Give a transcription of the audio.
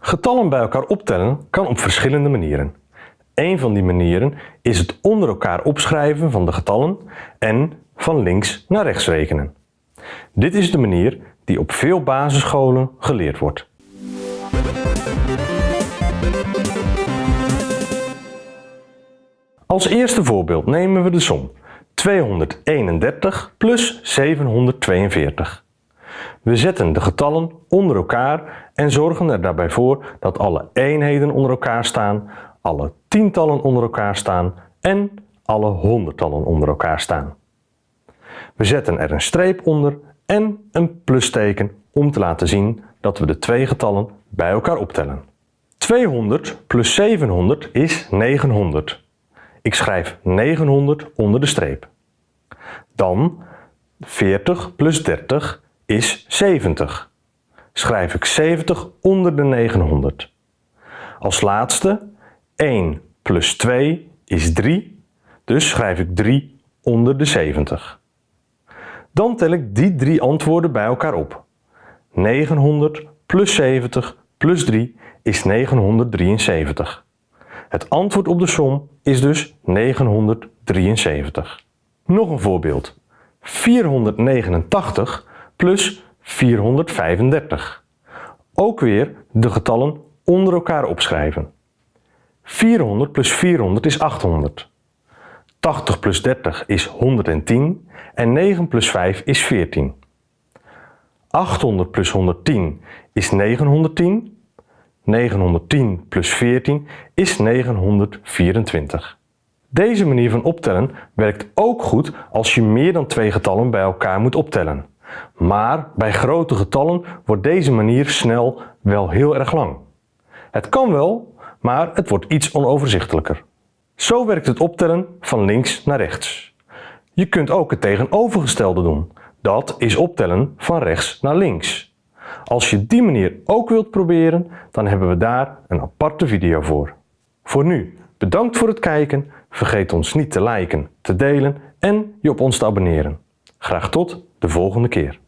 Getallen bij elkaar optellen kan op verschillende manieren. Een van die manieren is het onder elkaar opschrijven van de getallen en van links naar rechts rekenen. Dit is de manier die op veel basisscholen geleerd wordt. Als eerste voorbeeld nemen we de som 231 plus 742. We zetten de getallen onder elkaar en zorgen er daarbij voor dat alle eenheden onder elkaar staan, alle tientallen onder elkaar staan en alle honderdtallen onder elkaar staan. We zetten er een streep onder en een plusteken om te laten zien dat we de twee getallen bij elkaar optellen. 200 plus 700 is 900. Ik schrijf 900 onder de streep. Dan 40 plus 30 is 70. Schrijf ik 70 onder de 900. Als laatste 1 plus 2 is 3, dus schrijf ik 3 onder de 70. Dan tel ik die drie antwoorden bij elkaar op. 900 plus 70 plus 3 is 973. Het antwoord op de som is dus 973. Nog een voorbeeld. 489 plus 435. Ook weer de getallen onder elkaar opschrijven. 400 plus 400 is 800. 80 plus 30 is 110 en 9 plus 5 is 14. 800 plus 110 is 910 910 plus 14 is 924. Deze manier van optellen werkt ook goed als je meer dan twee getallen bij elkaar moet optellen. Maar bij grote getallen wordt deze manier snel wel heel erg lang. Het kan wel, maar het wordt iets onoverzichtelijker. Zo werkt het optellen van links naar rechts. Je kunt ook het tegenovergestelde doen. Dat is optellen van rechts naar links. Als je die manier ook wilt proberen, dan hebben we daar een aparte video voor. Voor nu, bedankt voor het kijken. Vergeet ons niet te liken, te delen en je op ons te abonneren. Graag tot de volgende keer.